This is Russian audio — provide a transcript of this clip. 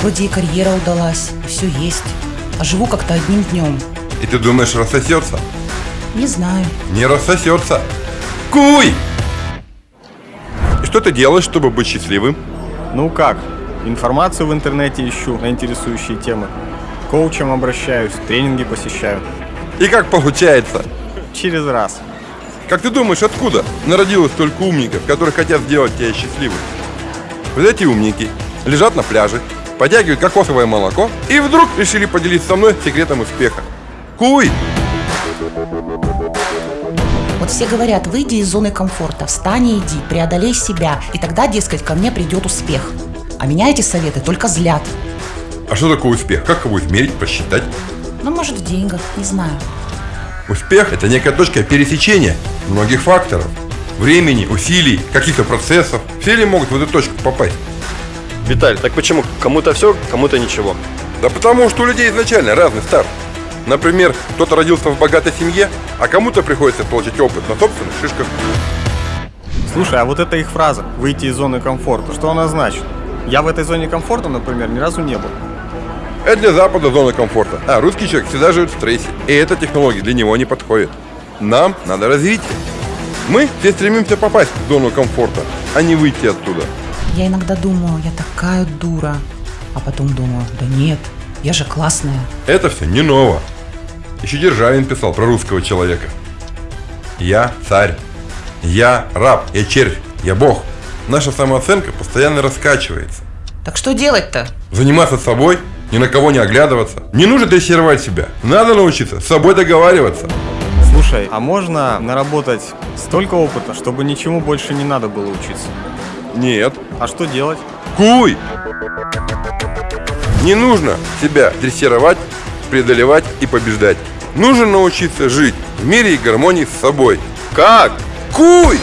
вроде и карьера удалась, все есть. А живу как-то одним днем. И ты думаешь, рассосется? Не знаю. Не рассосется. Куй! И что ты делаешь, чтобы быть счастливым? Ну как? Информацию в интернете ищу на интересующие темы. К коучам обращаюсь, тренинги посещаю. И как получается? Через раз. Как ты думаешь, откуда народилось столько умников, которые хотят сделать тебя счастливым? Вот эти умники лежат на пляже, потягивают кокосовое молоко и вдруг решили поделиться со мной секретом успеха. Куй! Вот все говорят, выйди из зоны комфорта, встань и иди, преодолей себя, и тогда, дескать, ко мне придет успех. А меня эти советы только злят. А что такое успех? Как его измерить, посчитать? Ну, может, в деньгах, не знаю. Успех – это некая точка пересечения многих факторов. Времени, усилий, каких-то процессов. Все ли могут в эту точку попасть? Виталь, так почему кому-то все, кому-то ничего? Да потому что у людей изначально разный старт. Например, кто-то родился в богатой семье, а кому-то приходится получить опыт на собственных шишках. Слушай, а вот эта их фраза «выйти из зоны комфорта», что она значит? Я в этой зоне комфорта, например, ни разу не был. Это для Запада зона комфорта, а русский человек всегда живет в стрессе, и эта технология для него не подходит. Нам надо развитие. Мы все стремимся попасть в зону комфорта, а не выйти оттуда. Я иногда думаю, я такая дура. А потом думаю, да нет, я же классная. Это все не ново. Еще Державин писал про русского человека. Я царь. Я раб. Я червь. Я бог. Наша самооценка постоянно раскачивается. Так что делать-то? Заниматься собой, ни на кого не оглядываться. Не нужно дрессировать себя. Надо научиться с собой договариваться. Слушай, а можно наработать столько опыта, чтобы ничему больше не надо было учиться? Нет. А что делать? Куй! Не нужно себя дрессировать, преодолевать и побеждать. Нужно научиться жить в мире и гармонии с собой. Как? Куй!